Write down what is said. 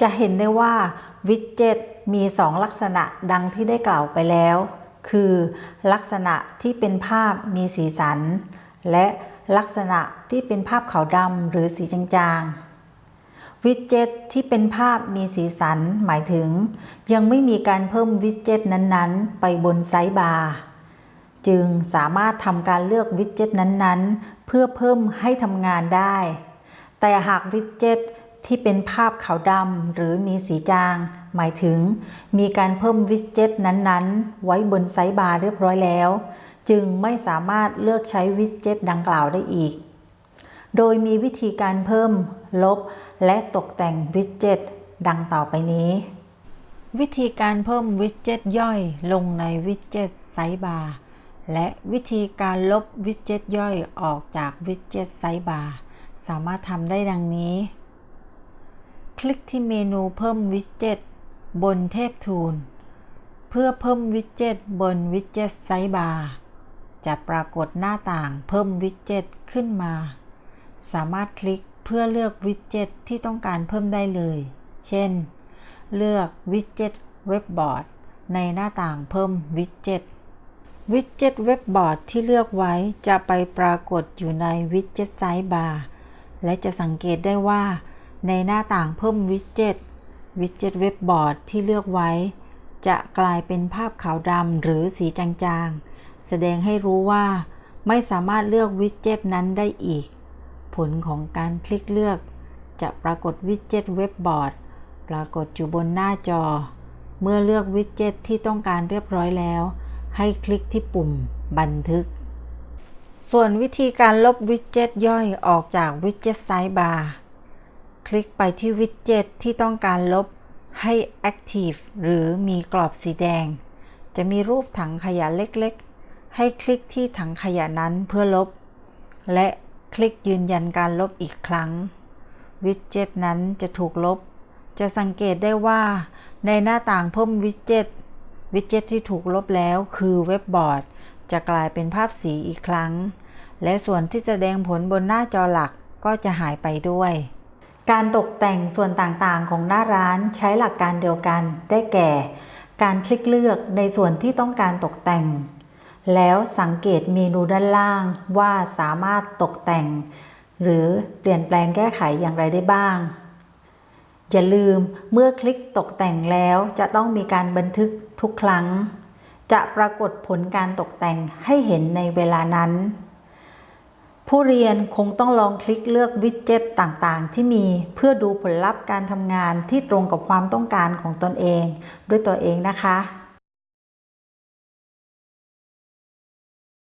จะเห็นได้ว่าวิดเจ็ตมี 2 ลักษณะดังที่ได้กล่าวไปแล้ว คือลักษณะที่เป็นภาพมีสีสัน และลักษณะที่เป็นภาพขาวดำหรือสีจางๆ วิดเจ็ตที่เป็นภาพมีสีสันหมายถึง ยังไม่มีการเพิ่มวิดเจ็ตนั้นๆ ไปบนไซต์บาร์จึงสามารถทำการเลือกวิดเจ็ตนั้นๆ เพื่อเพิ่มให้ทำงานได้ แต่หากวิดเจ็ต ที่เป็นภาพขาวดำหรือมีสีจาง หมายถึง มีการเพิ่มวิดเจ็ตนั้นๆ ไว้บน sidebar เรียบร้อยแล้ว จึงไม่สามารถเลือกใช้วิดเจ็ตดังกล่าวได้อีก โดยมีวิธีการเพิ่ม ลบ และตกแต่งวิดเจ็ตดังต่อไปนี้ วิธีการเพิ่มวิดเจ็ตย่อยลงในวิดเจ็ต sidebar และวิธีการลบวิดเจ็ตย่อยออกจากวิดเจ็ต sidebar สามารถทำได้ดังนี้ คลิกที่เมนูเพิ่มวิดเจ็ตบนแถบ tool เพื่อเพิ่มวิดเจ็ตบนวิดเจ็ต sidebar จะปรากฏหน้าต่างเพิ่มวิดเจ็ตขึ้นมา สามารถคลิกเพื่อเลือกวิดเจ็ตที่ต้องการเพิ่มได้เลย เช่น เลือกวิดเจ็ตเว็บบอร์ดในหน้าต่างเพิ่มวิดเจ็ตวิดเจ็ตเว็บบอร์ดที่เลือกไว้จะไปปรากฏอยู่ในวิดเจ็ต sidebar และจะสังเกตได้ว่า ในหน้าต่างเพิ่มวิดเจ็ตวิดเจ็ตเว็บบอร์ดที่เลือกไว้ จะกลายเป็นภาพขาวดำหรือสีจางๆ แสดงให้รู้ว่า ไม่สามารถเลือกวิดเจ็ตนั้นได้อีก ผลของการคลิกเลือก จะปรากฏวิดเจ็ตเว็บบอร์ดปรากฏอยู่บนหน้าจอ เมื่อเลือกวิดเจ็ตที่ต้องการเรียบร้อยแล้ว ให้คลิกที่ปุ่มบันทึก ส่วนวิธีการลบวิดเจ็ตย่อยออกจากวิดเจ็ตไซด์บาร์ คลิกไปที่วิดเจ็ตที่ต้องการลบให้ Active หรือมีกรอบสีแดง จะมีรูปถังขยะเล็กๆ ให้คลิกที่ถังขยะนั้นเพื่อลบ และคลิกยืนยันการลบอีกครั้ง วิดเจ็ตนั้นจะถูกลบ จะสังเกตได้ว่า ในหน้าต่างเพิ่มวิดเจ็ตวิดเจ็ตที่ถูกลบแล้วคือเว็บบอร์ด จะกลายเป็นภาพสีอีกครั้ง และส่วนที่แสดงผลบนหน้าจอหลักก็จะหายไปด้วย การตกแต่งส่วนต่างๆของหน้าร้านใช้หลักการเดียวกันได้แก่ การคลิกเลือกในส่วนที่ต้องการตกแต่ง แล้วสังเกตเมนูด้านล่างว่าสามารถตกแต่ง หรือเปลี่ยนแปลงแก้ไขอย่างไรได้บ้าง อย่าลืมเมื่อคลิกตกแต่งแล้วจะต้องมีการบันทึกทุกครั้ง จะปรากฏผลการตกแต่งให้เห็นในเวลานั้น ผู้เรียนคงต้องลองคลิกเลือกวิดเจ็ตต่างๆ ที่มีเพื่อดูผลลัพธ์การทำงานที่ตรงกับความต้องการของตนเอง ด้วยตัวเองนะคะ